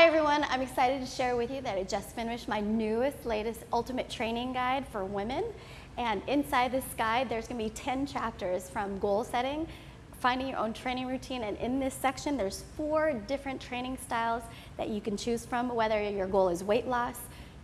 Hi everyone, I'm excited to share with you that I just finished my newest, latest ultimate training guide for women. And inside this guide, there's gonna be 10 chapters from goal setting, finding your own training routine, and in this section, there's four different training styles that you can choose from, whether your goal is weight loss,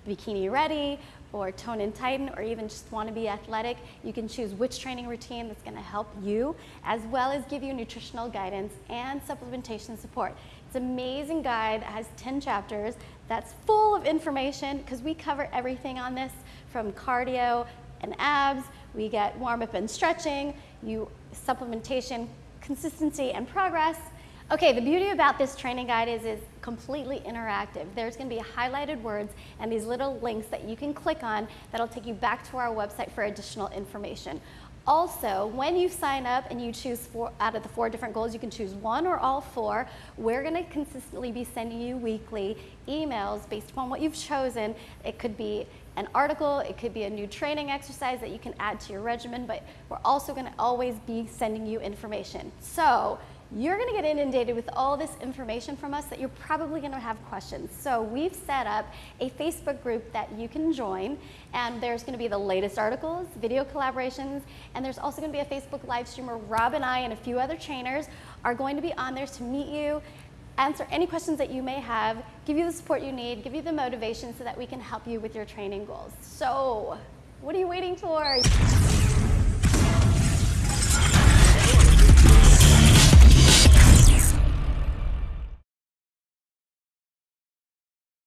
bikini ready, or tone and tighten, or even just want to be athletic, you can choose which training routine that's going to help you, as well as give you nutritional guidance and supplementation support. It's an amazing guide, that has 10 chapters, that's full of information because we cover everything on this from cardio and abs, we get warm up and stretching, you supplementation, consistency and progress, Okay, the beauty about this training guide is it's completely interactive. There's gonna be highlighted words and these little links that you can click on that'll take you back to our website for additional information. Also, when you sign up and you choose four out of the four different goals, you can choose one or all four. We're gonna consistently be sending you weekly emails based upon what you've chosen. It could be an article, it could be a new training exercise that you can add to your regimen, but we're also gonna always be sending you information. So, you're gonna get inundated with all this information from us that you're probably gonna have questions. So we've set up a Facebook group that you can join and there's gonna be the latest articles, video collaborations, and there's also gonna be a Facebook live stream where Rob and I and a few other trainers are going to be on there to meet you, answer any questions that you may have, give you the support you need, give you the motivation so that we can help you with your training goals. So, what are you waiting for?